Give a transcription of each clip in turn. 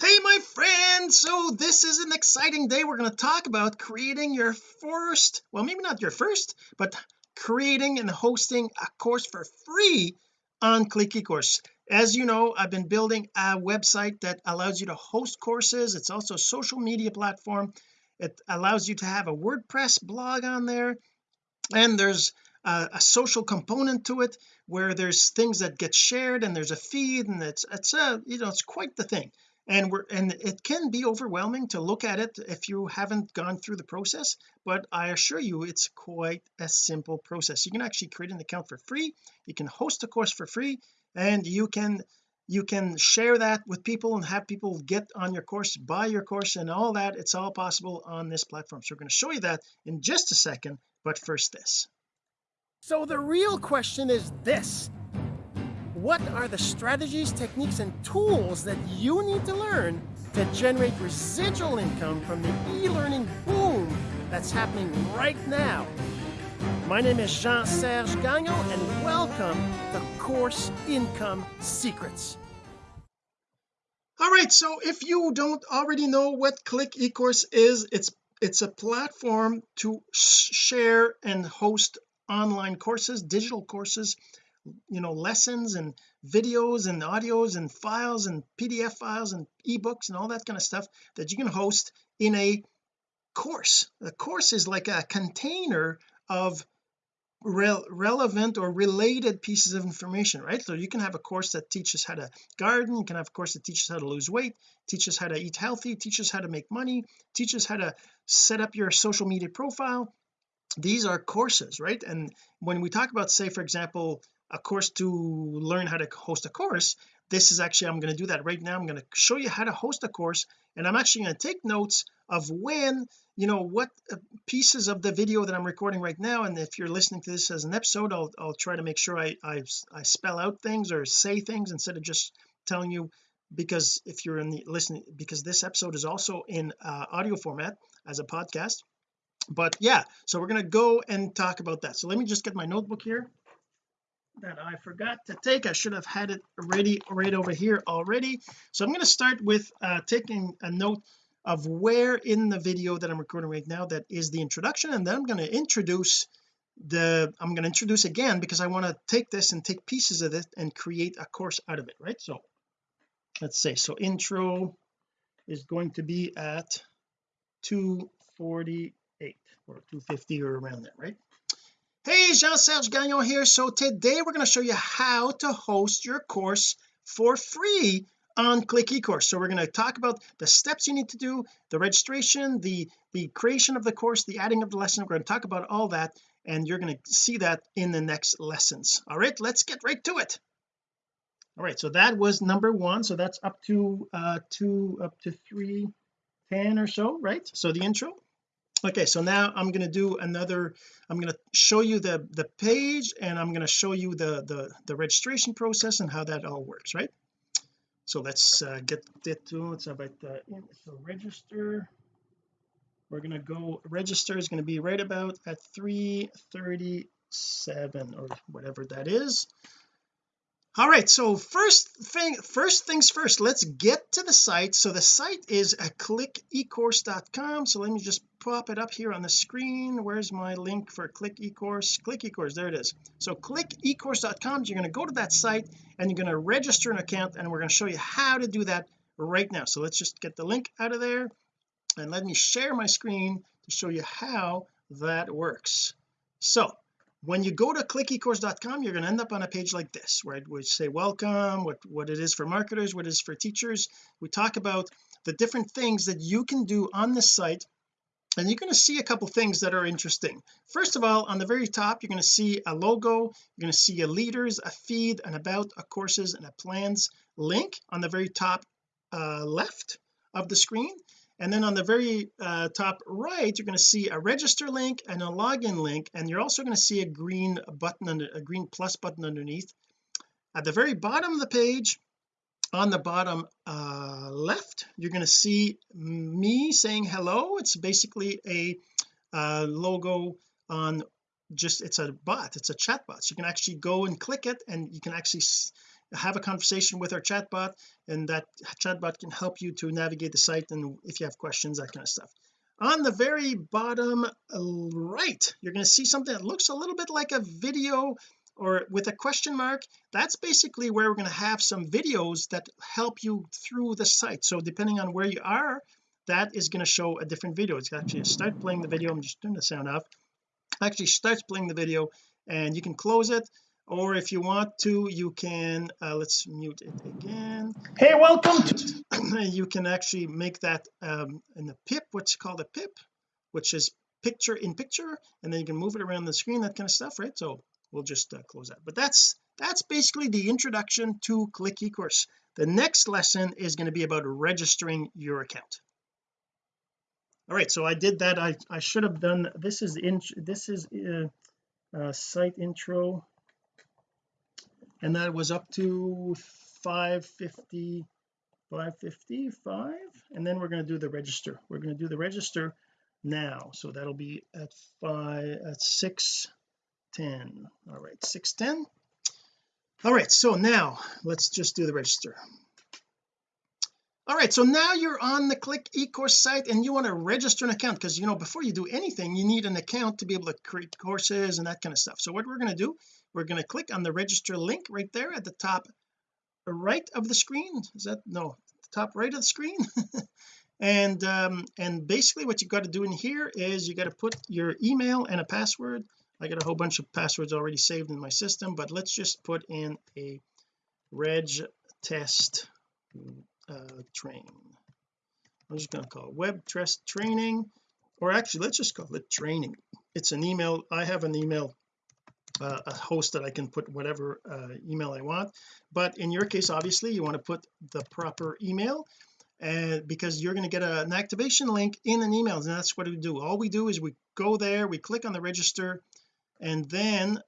hey my friend so this is an exciting day. We're going to talk about creating your first well maybe not your first but creating and hosting a course for free on click ecourse as you know I've been building a website that allows you to host courses. It's also a social media platform. It allows you to have a WordPress blog on there and there's a, a, social component to it where there's things that get shared and there's a feed and it's it's a you know it's quite the thing and we're and it can be overwhelming to look at it if you haven't gone through the process but I assure you it's quite a simple process. You can actually create an account for free you can host a course for free and you can you can share that with people and have people get on your course buy your course and all that. It's all possible on this platform. So we're going to show you that in just a second but first this. So the real question is this what are the strategies, techniques, and tools that you need to learn to generate residual income from the e-learning boom that's happening right now? My name is Jean-Serge Gagnon, and welcome to Course Income Secrets. All right, so if you don't already know what Click eCourse is, it's it's a platform to share and host online courses, digital courses you know lessons and videos and audios and files and PDF files and ebooks and all that kind of stuff that you can host in a course. A course is like a container of re relevant or related pieces of information right? So you can have a course that teaches how to garden you can have a course that teaches how to lose weight teaches how to eat healthy teaches how to make money teaches how to set up your social media profile. These are courses right? And when we talk about say for example a course to learn how to host a course this is actually I'm going to do that right now. I'm going to show you how to host a course and I'm actually going to take notes of when you know what uh, pieces of the video that I'm recording right now and if you're listening to this as an episode I'll, I'll try to make sure I, I I spell out things or say things instead of just telling you because if you're in the listening because this episode is also in uh, audio format as a podcast. But yeah so we're going to go and talk about that. So let me just get my notebook here that I forgot to take. I should have had it ready right over here already. So I'm going to start with uh, taking a note of where in the video that I'm recording right now that is the introduction and then I'm going to introduce the I'm going to introduce again because I want to take this and take pieces of it and create a course out of it right? So let's say so intro is going to be at 248 or 250 or around there right hey Jean-Serge Gagnon here. So today we're going to show you how to host your course for free on click ecourse. So we're going to talk about the steps you need to do the registration the the creation of the course the adding of the lesson. We're going to talk about all that and you're going to see that in the next lessons. All right let's get right to it. All right so that was number one. So that's up to uh two up to three ten or so right? So the intro okay so now I'm going to do another I'm going to show you the the page and I'm going to show you the the the registration process and how that all works right? So let's uh, get get to it's uh, so register. We're going to go register is going to be right about at 337 or whatever that is all right so first thing first things first let's get to the site. So the site is a clickecourse.com so let me just pop it up here on the screen. Where's my link for click ecourse click ecourse there it is. So clickecourse.com you're going to go to that site and you're going to register an account and we're going to show you how to do that right now. So let's just get the link out of there and let me share my screen to show you how that works. So when you go to clickecourse.com you're going to end up on a page like this where would say welcome what what it is for marketers what it is for teachers. We talk about the different things that you can do on this site and you're going to see a couple things that are interesting. First of all on the very top you're going to see a logo you're going to see a leaders a feed an about a courses and a plans link on the very top uh, left of the screen and then on the very uh, top right you're going to see a register link and a login link and you're also going to see a green button under a green plus button underneath. At the very bottom of the page on the bottom uh, left you're going to see me saying hello. It's basically a uh, logo on just it's a bot it's a chat bot so you can actually go and click it and you can actually have a conversation with our chatbot and that chatbot can help you to navigate the site and if you have questions that kind of stuff. On the very bottom uh, right you're going to see something that looks a little bit like a video or with a question mark. That's basically where we're going to have some videos that help you through the site. So depending on where you are that is going to show a different video. It's actually start playing the video I'm just turning the sound off. Actually starts playing the video and you can close it or if you want to you can uh, let's mute it again. Hey welcome to you can actually make that um in the pip what's called a pip which is picture in picture and then you can move it around the screen that kind of stuff right? So we'll just uh, close that. But that's that's basically the introduction to click ecourse. The next lesson is going to be about registering your account. All right so I did that. I I should have done this is in this is uh, uh, site intro and that was up to 550 555 and then we're going to do the register. We're going to do the register now. So that'll be at five at 610 all right 610 all right so now let's just do the register. All right so now you're on the click ecourse site and you want to register an account because you know before you do anything you need an account to be able to create courses and that kind of stuff. So what we're going to do we're going to click on the register link right there at the top right of the screen. Is that no top right of the screen? And um and basically what you've got to do in here is you got to put your email and a password. I got a whole bunch of passwords already saved in my system but let's just put in a reg test uh, train. I'm just going to call it web test training or actually let's just call it training. It's an email I have an email uh, a host that I can put whatever uh, email I want. But in your case obviously you want to put the proper email and because you're going to get a, an activation link in an email and that's what we do. All we do is we go there we click on the register and then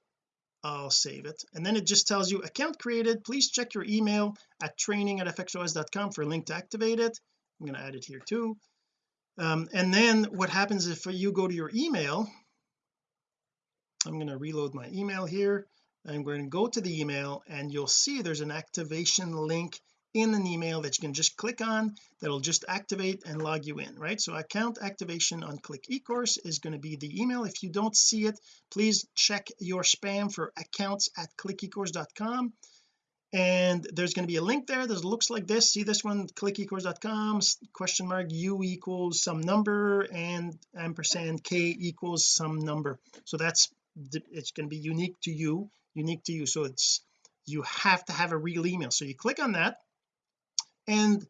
I'll save it. And then it just tells you account created. Please check your email at training at fxos.com for a link to activate it. I'm going to add it here too. Um, and then what happens if you go to your email I'm going to reload my email here. I'm going to go to the email and you'll see there's an activation link in an email that you can just click on that'll just activate and log you in right? So account activation on click ecourse is going to be the email. If you don't see it please check your spam for accounts at clickecourse.com and there's going to be a link there that looks like this. See this one? clickecourse.com question mark u equals some number and ampersand k equals some number. So that's it's going to be unique to you unique to you. So it's you have to have a real email. So you click on that and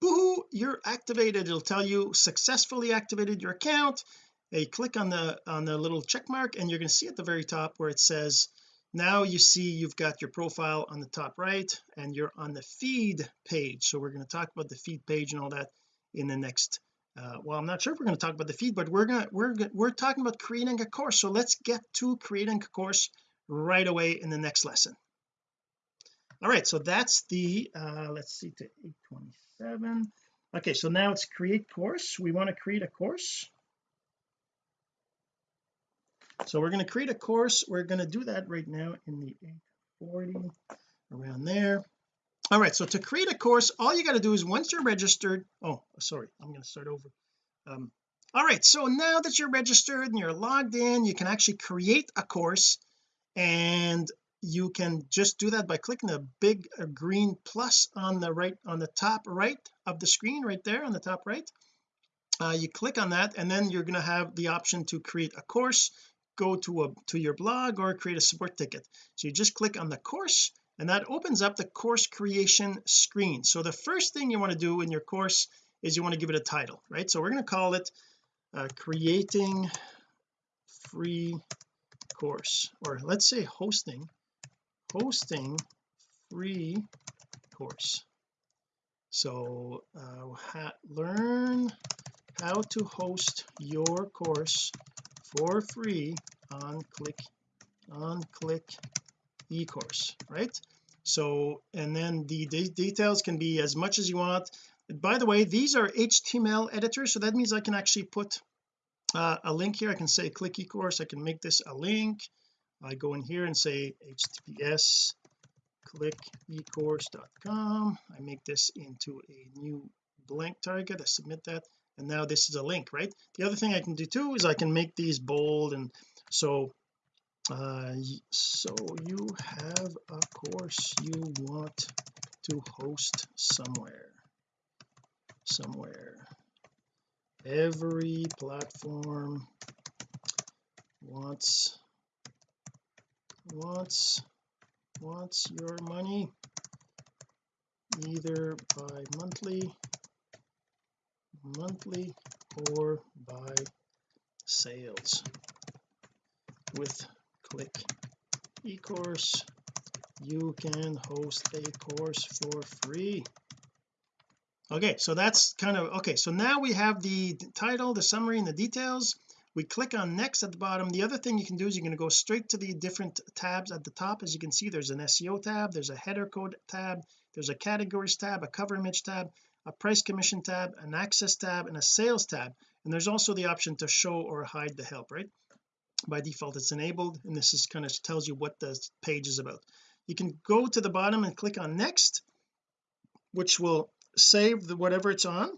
boohoo you're activated. It'll tell you successfully activated your account. You click on the on the little check mark and you're going to see at the very top where it says now you see you've got your profile on the top right and you're on the feed page. So we're going to talk about the feed page and all that in the next uh, well I'm not sure if we're going to talk about the feed but we're gonna we're we're talking about creating a course so let's get to creating a course right away in the next lesson. All right so that's the uh let's see to 827 okay so now it's create course. We want to create a course. So we're going to create a course. We're going to do that right now in the 840 around there all right so to create a course all you got to do is once you're registered oh sorry I'm going to start over. Um all right so now that you're registered and you're logged in you can actually create a course and you can just do that by clicking the big green plus on the right on the top right of the screen right there on the top right. Uh, you click on that and then you're going to have the option to create a course go to a to your blog or create a support ticket. So you just click on the course and that opens up the course creation screen. So the first thing you want to do in your course is you want to give it a title right? So we're going to call it uh, creating free course. Or let's say hosting hosting free course. So uh, ha learn how to host your course for free on click on click ecourse right? So and then the de details can be as much as you want. By the way these are HTML editors so that means I can actually put uh, a link here. I can say click e-course. I can make this a link. I go in here and say https click ecourse.com I make this into a new blank target. I submit that and now this is a link right? The other thing I can do too is I can make these bold and so uh so you have a course you want to host somewhere somewhere. Every platform wants wants wants your money either by monthly monthly or by sales. With click. Ecourse you can host a course for free. Okay so that's kind of okay so now we have the title the summary and the details. We click on next at the bottom. The other thing you can do is you're going to go straight to the different tabs at the top. As you can see there's an SEO tab there's a header code tab there's a categories tab a cover image tab a price commission tab an access tab and a sales tab. And there's also the option to show or hide the help right by default it's enabled and this is kind of tells you what the page is about. You can go to the bottom and click on next which will save the whatever it's on.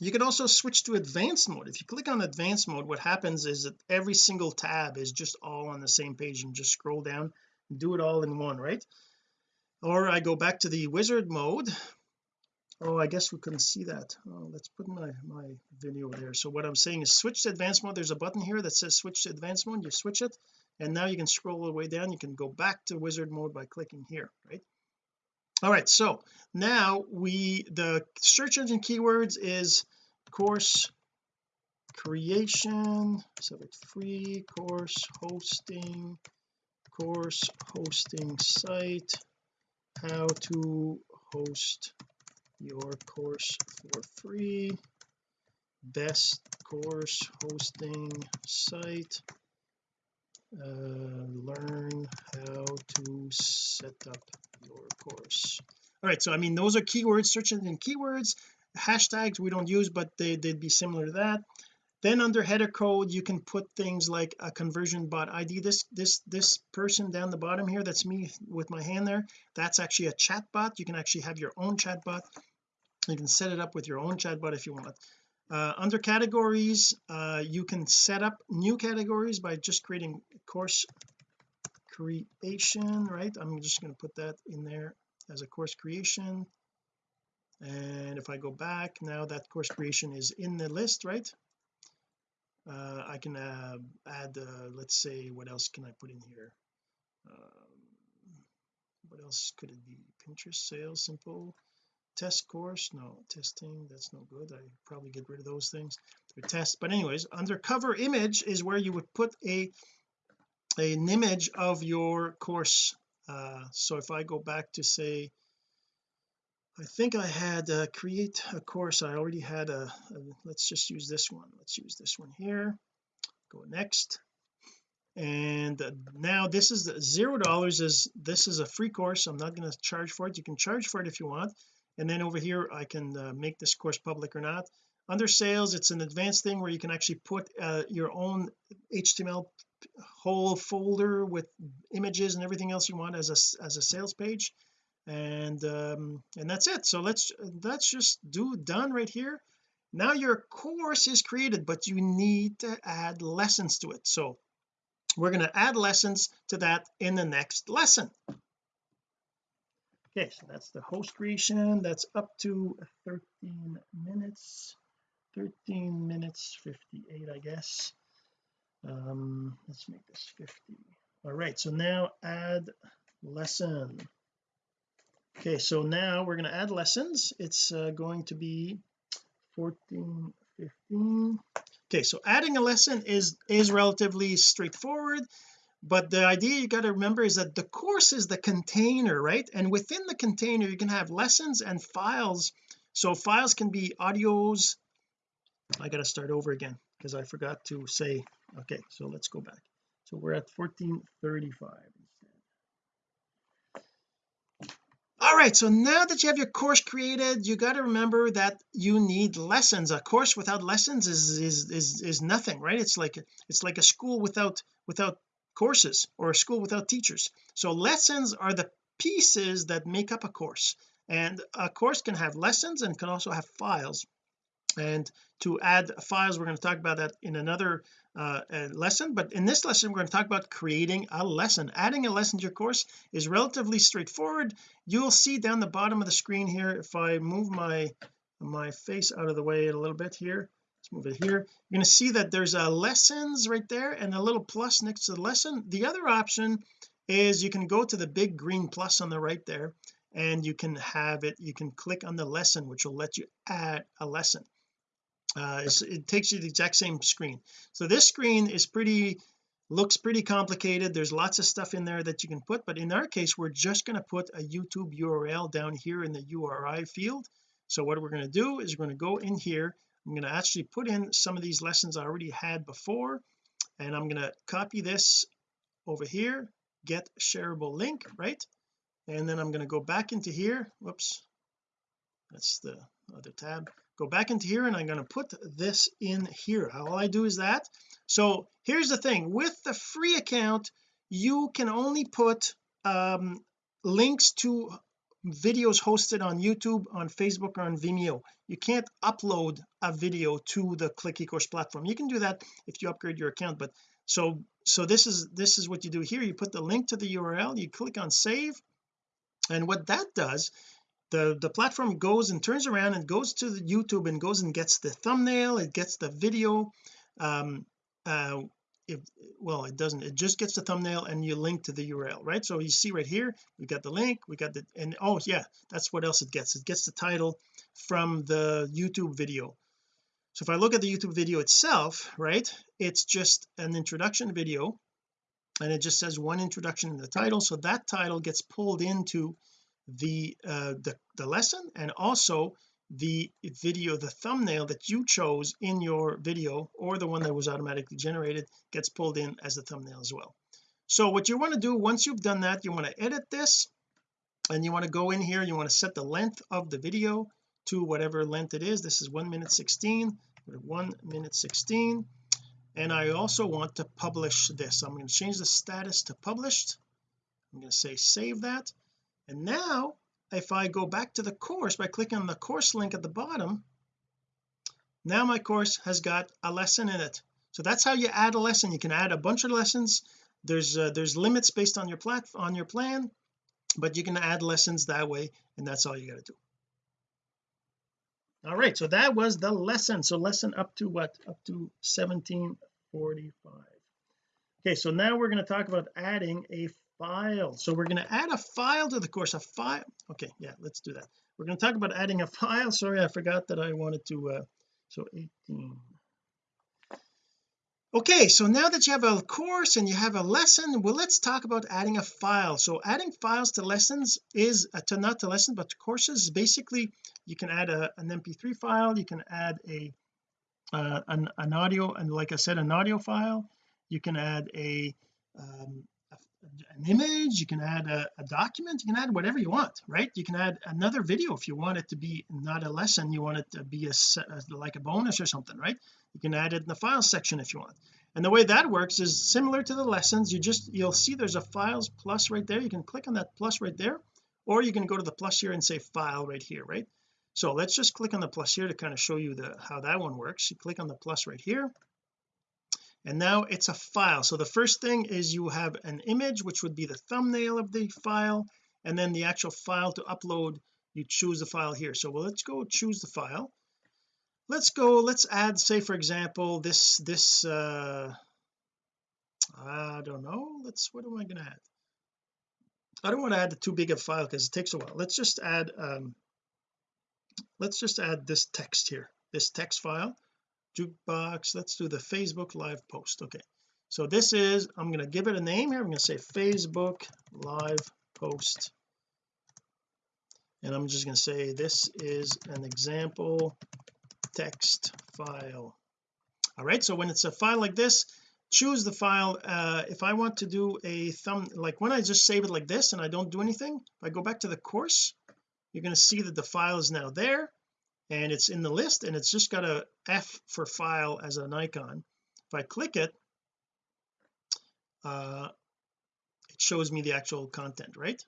You can also switch to advanced mode. If you click on advanced mode what happens is that every single tab is just all on the same page and just scroll down and do it all in one right? Or I go back to the wizard mode oh I guess we couldn't see that. Oh let's put my my video there. So what I'm saying is switch to advanced mode. There's a button here that says switch to advanced mode. You switch it and now you can scroll all the way down. You can go back to wizard mode by clicking here right? All right so now we the search engine keywords is course creation so it's free course hosting course hosting site how to host your course for free. Best course hosting site. Uh, learn how to set up your course. All right so I mean those are keywords search engine keywords. Hashtags we don't use but they, they'd be similar to that. Then under header code you can put things like a conversion bot ID this this this person down the bottom here that's me with my hand there that's actually a chat bot. You can actually have your own chat bot you can set it up with your own chatbot if you want. Uh, under categories uh, you can set up new categories by just creating course creation right? I'm just going to put that in there as a course creation. And if I go back now that course creation is in the list right? Uh, I can uh, add uh, let's say what else can I put in here? Um, what else could it be? Pinterest sales simple test course no testing that's no good. I probably get rid of those things for test but anyways under cover image is where you would put a an image of your course. Uh, so if I go back to say I think I had uh, create a course I already had a, a let's just use this one. Let's use this one here. Go next. And uh, now this is the, zero dollars is this is a free course. I'm not going to charge for it. You can charge for it if you want and then over here I can uh, make this course public or not. Under sales it's an advanced thing where you can actually put uh, your own HTML whole folder with images and everything else you want as a as a sales page. And um and that's it. So let's let's just do done right here. Now your course is created but you need to add lessons to it. So we're going to add lessons to that in the next lesson okay so that's the host creation. That's up to 13 minutes. 13 minutes 58 I guess. Um let's make this 50 all right so now add lesson. Okay so now we're going to add lessons. It's uh, going to be 14 15 okay so adding a lesson is is relatively straightforward but the idea you got to remember is that the course is the container right? And within the container you can have lessons and files. So files can be audios. I got to start over again because I forgot to say okay so let's go back. So we're at 1435 all right so now that you have your course created you got to remember that you need lessons. A course without lessons is is is is nothing right? It's like it's like a school without without courses or a school without teachers. So lessons are the pieces that make up a course. And a course can have lessons and can also have files. And to add files we're going to talk about that in another uh, lesson. But in this lesson we're going to talk about creating a lesson. Adding a lesson to your course is relatively straightforward. You'll see down the bottom of the screen here if I move my my face out of the way a little bit here let's move it here. You're going to see that there's a lessons right there and a little plus next to the lesson. The other option is you can go to the big green plus on the right there and you can have it you can click on the lesson which will let you add a lesson. Uh, it takes you the exact same screen. So this screen is pretty looks pretty complicated. There's lots of stuff in there that you can put but in our case we're just going to put a YouTube URL down here in the URI field. So what we're going to do is we're going to go in here I'm going to actually put in some of these lessons I already had before and I'm going to copy this over here get shareable link right? And then I'm going to go back into here whoops that's the other tab. Go back into here and I'm going to put this in here. All I do is that? So here's the thing. With the free account you can only put um, links to videos hosted on YouTube on Facebook or on Vimeo. You can't upload a video to the click ecourse platform. You can do that if you upgrade your account but so so this is this is what you do here. You put the link to the URL you click on save and what that does the the platform goes and turns around and goes to the YouTube and goes and gets the thumbnail it gets the video um uh if well it doesn't it just gets the thumbnail and you link to the URL right? So you see right here we got the link we got the and oh yeah that's what else it gets. It gets the title from the YouTube video. So if I look at the YouTube video itself right it's just an introduction video and it just says one introduction in the title. So that title gets pulled into the uh the, the lesson and also the video the thumbnail that you chose in your video or the one that was automatically generated gets pulled in as a thumbnail as well. So what you want to do once you've done that you want to edit this and you want to go in here you want to set the length of the video to whatever length it is. This is one minute 16 one minute 16 and I also want to publish this. I'm going to change the status to published. I'm going to say save that. And now if I go back to the course by clicking on the course link at the bottom now my course has got a lesson in it. So that's how you add a lesson. You can add a bunch of lessons. There's uh, there's limits based on your plat on your plan but you can add lessons that way and that's all you got to do. All right so that was the lesson. So lesson up to what? Up to 1745 okay so now we're going to talk about adding a file. So we're going to add a file to the course a file. Okay yeah let's do that. We're going to talk about adding a file. Sorry I forgot that I wanted to uh so 18 okay so now that you have a course and you have a lesson well let's talk about adding a file. So adding files to lessons is uh, to not to lessons but to courses basically you can add a, an mp3 file you can add a uh, an, an audio and like I said an audio file. You can add a um, an image you can add a, a, document you can add whatever you want right? You can add another video if you want it to be not a lesson you want it to be a, a like a bonus or something right? You can add it in the files section if you want. And the way that works is similar to the lessons you just you'll see there's a files plus right there. You can click on that plus right there or you can go to the plus here and say file right here right? So let's just click on the plus here to kind of show you the how that one works. You click on the plus right here and now it's a file. So the first thing is you have an image which would be the thumbnail of the file and then the actual file to upload you choose the file here. So well let's go choose the file. Let's go let's add say for example this this uh I don't know let's what am I to add? I don't want to add too big a file because it takes a while. Let's just add um let's just add this text here this text file jukebox. Let's do the Facebook live post. Okay. So this is I'm going to give it a name here. I'm going to say Facebook live post. And I'm just going to say this is an example text file. All right. So when it's a file like this choose the file uh if I want to do a thumb like when I just save it like this and I don't do anything if I go back to the course you're going to see that the file is now there and it's in the list and it's just got a F for file as an icon. If I click it uh it shows me the actual content right?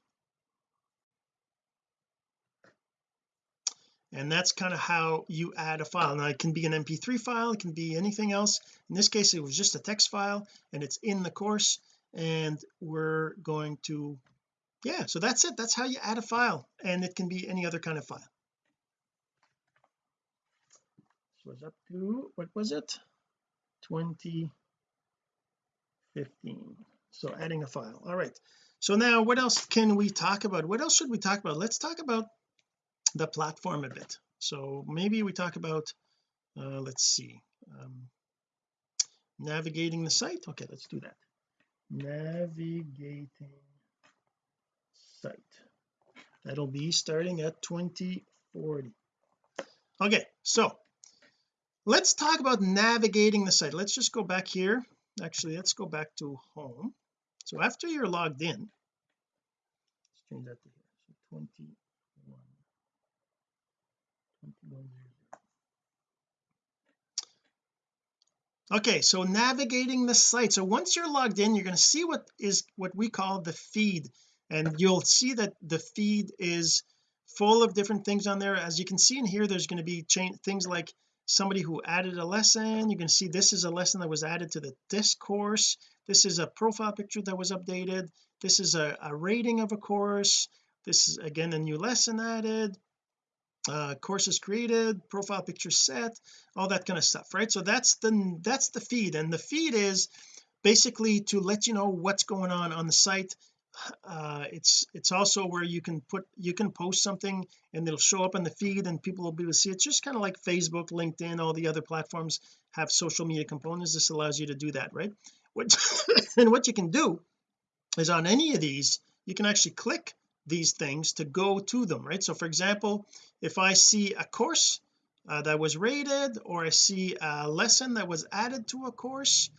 And that's kind of how you add a file. Now it can be an mp3 file it can be anything else. In this case it was just a text file and it's in the course and we're going to yeah so that's it. That's how you add a file and it can be any other kind of file. Was up to what was it? 2015 so adding a file. All right. So now what else can we talk about? What else should we talk about? Let's talk about the platform a bit. So maybe we talk about uh, let's see um, navigating the site. Okay let's do that. Navigating site. That'll be starting at 2040 okay so let's talk about navigating the site. Let's just go back here. Actually let's go back to home. So after you're logged in let's change that to here. So 21 okay so navigating the site. So once you're logged in you're going to see what is what we call the feed. And you'll see that the feed is full of different things on there. As you can see in here there's going to be things like somebody who added a lesson. You can see this is a lesson that was added to the discourse. This is a profile picture that was updated. This is a, a rating of a course. This is again a new lesson added. Uh courses created profile picture set all that kind of stuff right? So that's the that's the feed. And the feed is basically to let you know what's going on on the site uh it's it's also where you can put you can post something and it'll show up in the feed and people will be able to see. It. it's just kind of like Facebook LinkedIn all the other platforms have social media components. This allows you to do that right? What and what you can do is on any of these you can actually click these things to go to them right? So for example if I see a course uh, that was rated or I see a lesson that was added to a course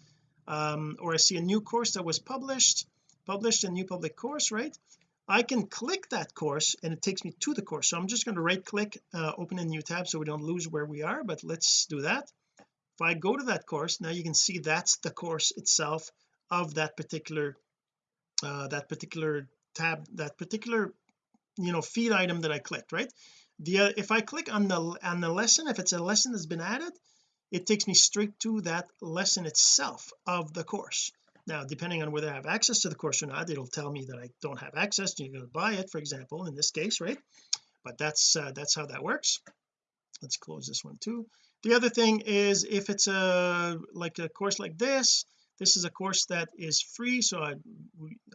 um, or I see a new course that was published published a new public course right? I can click that course and it takes me to the course. So I'm just going to right click uh, open a new tab so we don't lose where we are but let's do that. If I go to that course now you can see that's the course itself of that particular uh, that particular tab that particular you know feed item that I clicked right? The uh, if I click on the on the lesson if it's a lesson that's been added it takes me straight to that lesson itself of the course now depending on whether I have access to the course or not it'll tell me that I don't have access you're going to buy it for example in this case right? But that's uh, that's how that works. Let's close this one too. The other thing is if it's a like a course like this this is a course that is free so I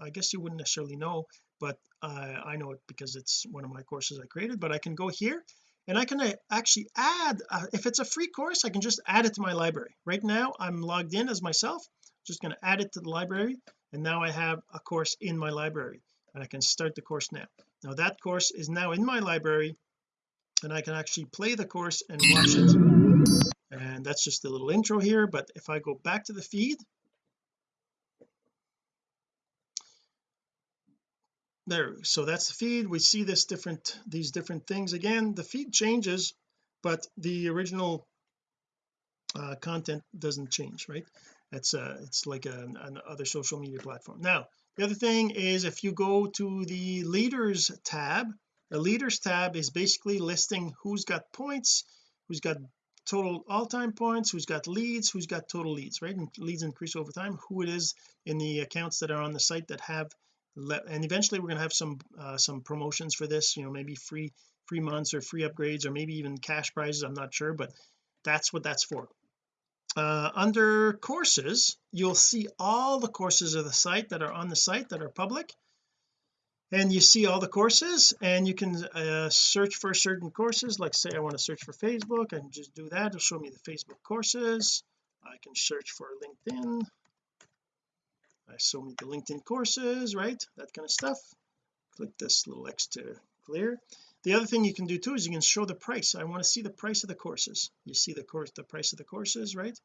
I guess you wouldn't necessarily know but uh, I know it because it's one of my courses I created but I can go here and I can uh, actually add uh, if it's a free course I can just add it to my library. Right now I'm logged in as myself just going to add it to the library and now I have a course in my library and I can start the course now. Now that course is now in my library and I can actually play the course and watch it. And that's just a little intro here but if I go back to the feed. There so that's the feed. We see this different these different things again. The feed changes but the original uh, content doesn't change right it's uh it's like an, an other social media platform. Now the other thing is if you go to the leaders tab the leaders tab is basically listing who's got points who's got total all-time points who's got leads who's got total leads right? And leads increase over time who it is in the accounts that are on the site that have and eventually we're going to have some uh, some promotions for this you know maybe free free months or free upgrades or maybe even cash prizes I'm not sure but that's what that's for uh, under courses you'll see all the courses of the site that are on the site that are public. And you see all the courses and you can uh, search for certain courses. Like say I want to search for Facebook can just do that. It'll show me the Facebook courses. I can search for LinkedIn. I show me the LinkedIn courses right? That kind of stuff. Click this little X to clear the other thing you can do too is you can show the price. I want to see the price of the courses. You see the course the price of the courses right?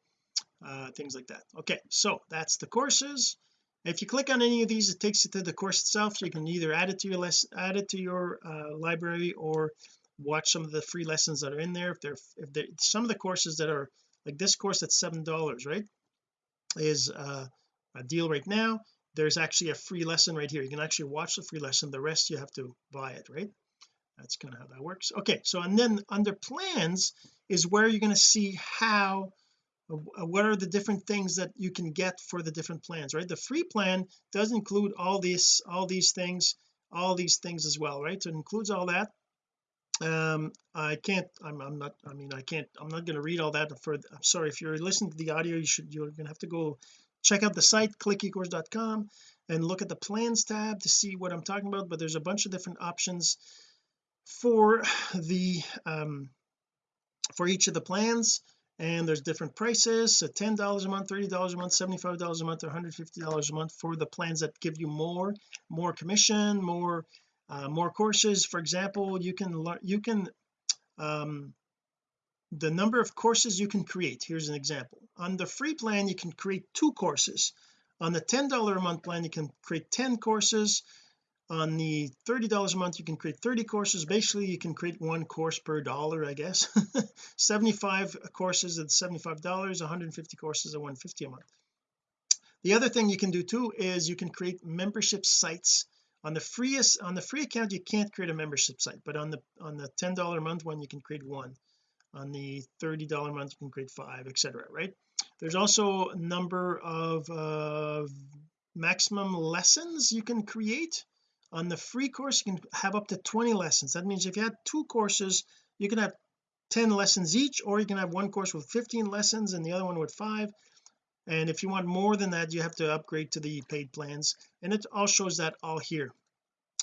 Uh, things like that. Okay so that's the courses. If you click on any of these it takes you to the course itself. You can either add it to your lesson add it to your uh, library or watch some of the free lessons that are in there. If they're if they're some of the courses that are like this course that's seven dollars right is uh a deal right now. There's actually a free lesson right here. You can actually watch the free lesson. The rest you have to buy it right that's kind of how that works. Okay so and then under plans is where you're going to see how uh, what are the different things that you can get for the different plans right? The free plan does include all these all these things all these things as well right? So it includes all that. Um I can't I'm, I'm not I mean I can't I'm not going to read all that for I'm sorry if you're listening to the audio you should you're going to have to go check out the site clickecourse.com and look at the plans tab to see what I'm talking about but there's a bunch of different options for the um for each of the plans and there's different prices so $10 a month $30 a month $75 a month or $150 a month for the plans that give you more more commission more uh, more courses. For example you can learn you can um the number of courses you can create here's an example. On the free plan you can create two courses. On the $10 a month plan you can create 10 courses on the $30 a month you can create 30 courses. Basically you can create one course per dollar I guess. 75 courses at $75 150 courses at 150 a month. The other thing you can do too is you can create membership sites. On the freest on the free account you can't create a membership site but on the on the $10 a month one you can create one. On the $30 a month you can create five etc right? There's also a number of uh, maximum lessons you can create on the free course you can have up to 20 lessons. That means if you had two courses you can have 10 lessons each or you can have one course with 15 lessons and the other one with five. And if you want more than that you have to upgrade to the paid plans. And it all shows that all here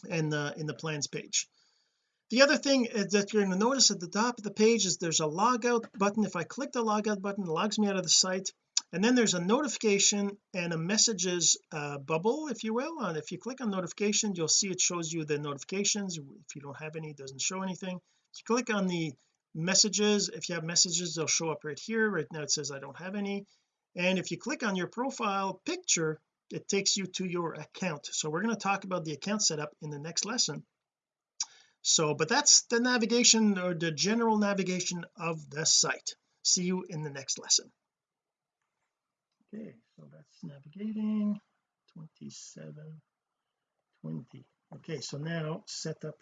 in the in the plans page. The other thing that you're going to notice at the top of the page is there's a logout button. If I click the logout button it logs me out of the site and then there's a notification and a messages uh, bubble if you will and if you click on notifications you'll see it shows you the notifications. If you don't have any it doesn't show anything. So click on the messages if you have messages they'll show up right here. Right now it says I don't have any. And if you click on your profile picture it takes you to your account. So we're going to talk about the account setup in the next lesson. So but that's the navigation or the general navigation of the site. See you in the next lesson okay so that's navigating. 2720 okay so now set up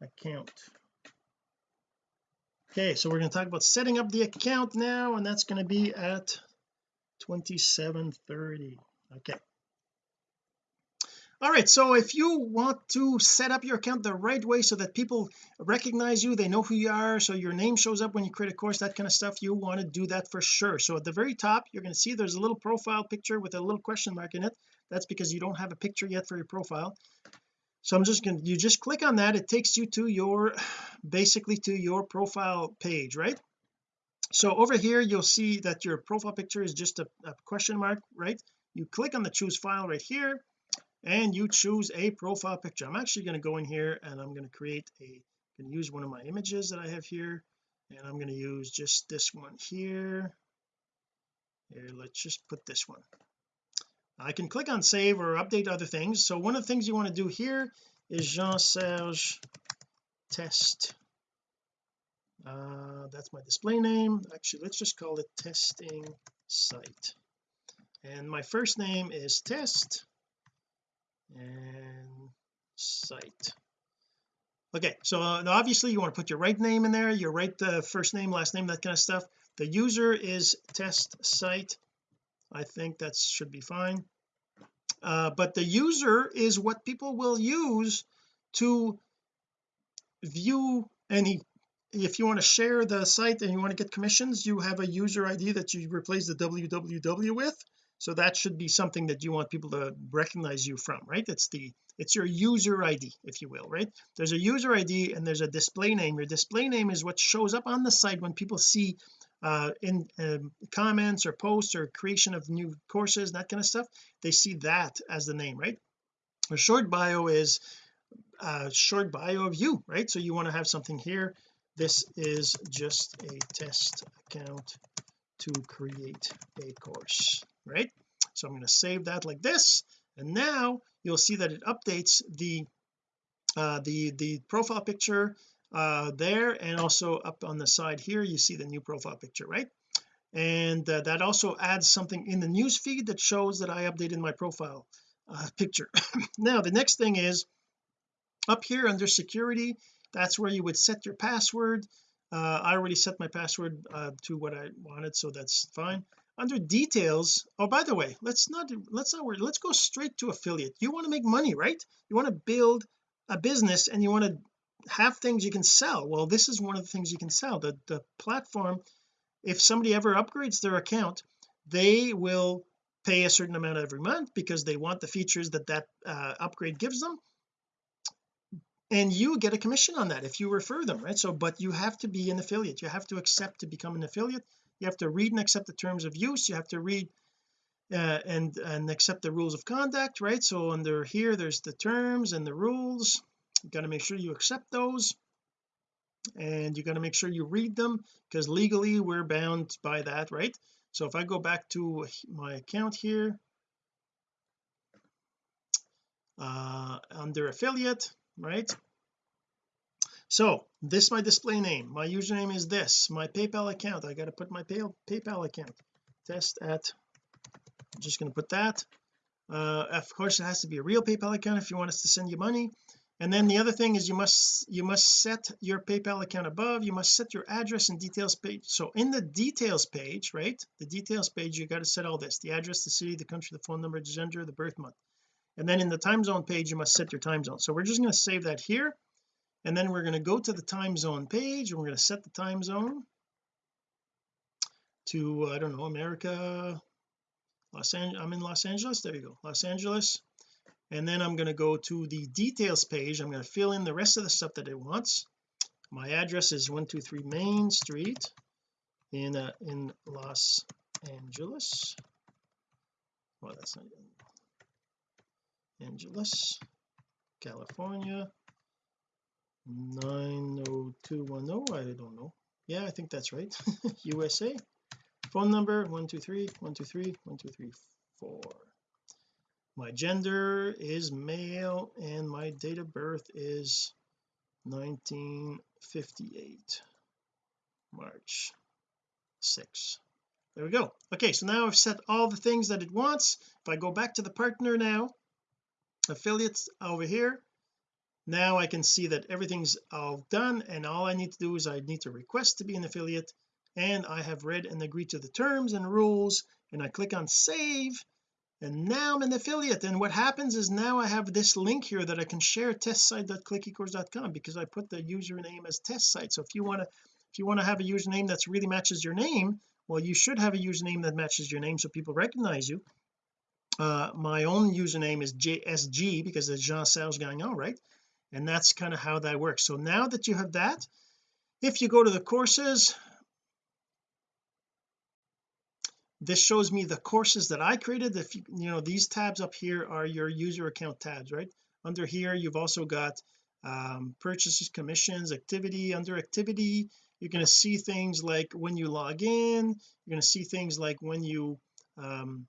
account. Okay so we're going to talk about setting up the account now and that's going to be at 2730 okay all right so if you want to set up your account the right way so that people recognize you they know who you are so your name shows up when you create a course that kind of stuff you want to do that for sure. So at the very top you're going to see there's a little profile picture with a little question mark in it. That's because you don't have a picture yet for your profile. So I'm just going to you just click on that. It takes you to your basically to your profile page right? So over here you'll see that your profile picture is just a, a question mark right? You click on the choose file right here and you choose a profile picture. I'm actually going to go in here and I'm going to create a going to use one of my images that I have here. And I'm going to use just this one here. Here let's just put this one. I can click on save or update other things. So one of the things you want to do here is Jean-Serge test. Uh, that's my display name. Actually let's just call it testing site. And my first name is test and site. Okay so uh, obviously you want to put your right name in there your right uh, first name last name that kind of stuff. The user is test site. I think that should be fine. Uh, but the user is what people will use to view any if you want to share the site and you want to get commissions you have a user ID that you replace the www with so that should be something that you want people to recognize you from right? It's the it's your user ID if you will right? There's a user ID and there's a display name. Your display name is what shows up on the site when people see uh in um, comments or posts or creation of new courses that kind of stuff. They see that as the name right? A short bio is a short bio of you right? So you want to have something here. This is just a test account to create a course right? So I'm going to save that like this and now you'll see that it updates the uh the the profile picture uh there and also up on the side here you see the new profile picture right? And uh, that also adds something in the news feed that shows that I updated my profile uh, picture. Now the next thing is up here under security that's where you would set your password. Uh, I already set my password uh, to what I wanted so that's fine under details. Oh by the way let's not let's not worry. Let's go straight to affiliate. You want to make money right? You want to build a business and you want to have things you can sell. Well this is one of the things you can sell. The the platform if somebody ever upgrades their account they will pay a certain amount every month because they want the features that that uh, upgrade gives them. And you get a commission on that if you refer them right? So but you have to be an affiliate. You have to accept to become an affiliate you have to read and accept the terms of use. You have to read uh, and and accept the rules of conduct right? So under here there's the terms and the rules. You got to make sure you accept those. And you got to make sure you read them because legally we're bound by that right? So if I go back to my account here uh under affiliate right so this is my display name my username is this my PayPal account. I got to put my pay, PayPal account. Test at I'm just going to put that. Uh of course it has to be a real PayPal account if you want us to send you money. And then the other thing is you must you must set your PayPal account above. You must set your address and details page. So in the details page right the details page you got to set all this the address the city the country the phone number the gender the birth month. And then in the time zone page you must set your time zone. So we're just going to save that here and then we're going to go to the time zone page and we're going to set the time zone to I don't know America Los Angeles I'm in Los Angeles there you go Los Angeles. And then I'm going to go to the details page I'm going to fill in the rest of the stuff that it wants. My address is 123 Main Street in uh, in Los Angeles. Well that's not Angeles California 90210 I don't know. Yeah I think that's right. USA phone number 123 123 1234 my gender is male and my date of birth is 1958 March 6 there we go. Okay so now I've set all the things that it wants. If I go back to the partner now affiliates over here now I can see that everything's all done and all I need to do is I need to request to be an affiliate and I have read and agreed to the terms and rules and I click on save and now I'm an affiliate. And what happens is now I have this link here that I can share testsite.clickecourse.com because I put the username as test site so if you want to if you want to have a username that's really matches your name well you should have a username that matches your name so people recognize you. Uh my own username is JSG because it's Jean-Serge Gagnon right and that's kind of how that works. So now that you have that if you go to the courses this shows me the courses that I created. If you, you know these tabs up here are your user account tabs right? Under here you've also got um, purchases commissions activity under activity. You're going to see things like when you log in. You're going to see things like when you um,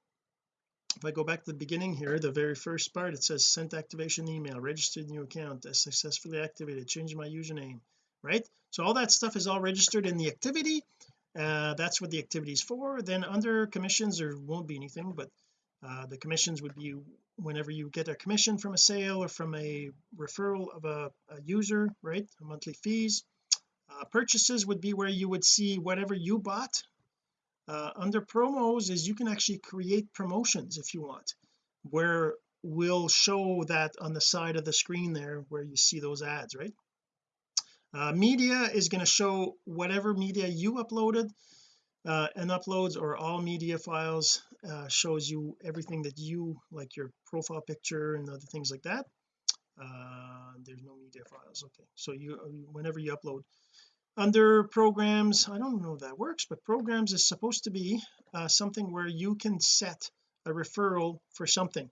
if I go back to the beginning here the very first part it says sent activation email registered new account successfully activated change my username right? So all that stuff is all registered in the activity. Uh, that's what the activity is for. Then under commissions there won't be anything but uh, the commissions would be whenever you get a commission from a sale or from a referral of a, a user right? Monthly fees. Uh, purchases would be where you would see whatever you bought uh, under promos is you can actually create promotions if you want where we'll show that on the side of the screen there where you see those ads right? Uh, media is going to show whatever media you uploaded uh, and uploads or all media files uh, shows you everything that you like your profile picture and other things like that. Uh, there's no media files okay. So you whenever you upload under programs I don't know if that works but programs is supposed to be uh, something where you can set a referral for something.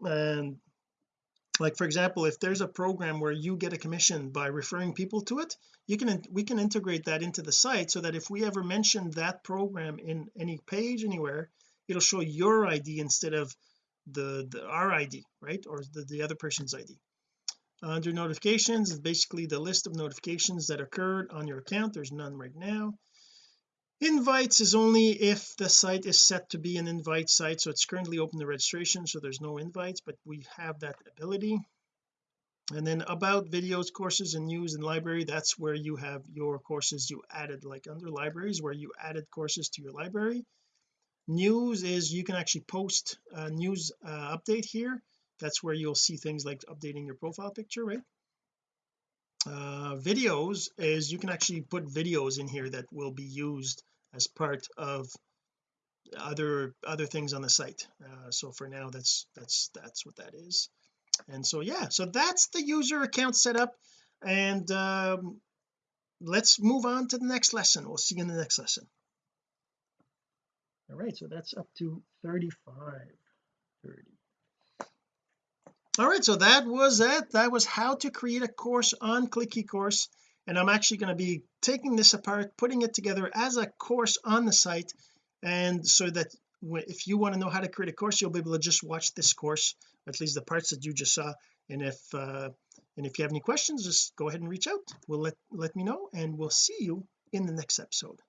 And like for example if there's a program where you get a commission by referring people to it you can we can integrate that into the site so that if we ever mention that program in any page anywhere it'll show your ID instead of the, the our ID right or the, the other person's ID under notifications is basically the list of notifications that occurred on your account. There's none right now. Invites is only if the site is set to be an invite site. So it's currently open to registration so there's no invites but we have that ability. And then about videos courses and news and library that's where you have your courses. You added like under libraries where you added courses to your library. News is you can actually post a news uh, update here that's where you'll see things like updating your profile picture right? Uh, videos is you can actually put videos in here that will be used as part of other other things on the site. Uh, so for now that's that's that's what that is. And so yeah so that's the user account setup. And um, let's move on to the next lesson. We'll see you in the next lesson. All right so that's up to 35 30 all right so that was it. That was how to create a course on click ecourse and I'm actually going to be taking this apart putting it together as a course on the site. And so that if you want to know how to create a course you'll be able to just watch this course at least the parts that you just saw. And if uh and if you have any questions just go ahead and reach out. We'll let let me know and we'll see you in the next episode.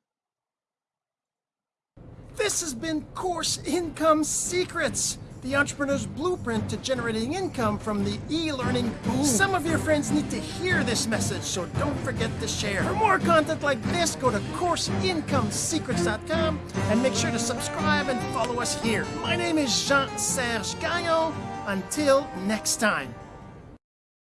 This has been course income secrets the entrepreneur's blueprint to generating income from the e-learning boom. Some of your friends need to hear this message, so don't forget to share. For more content like this, go to CourseIncomeSecrets.com and make sure to subscribe and follow us here. My name is Jean-Serge Gagnon. Until next time.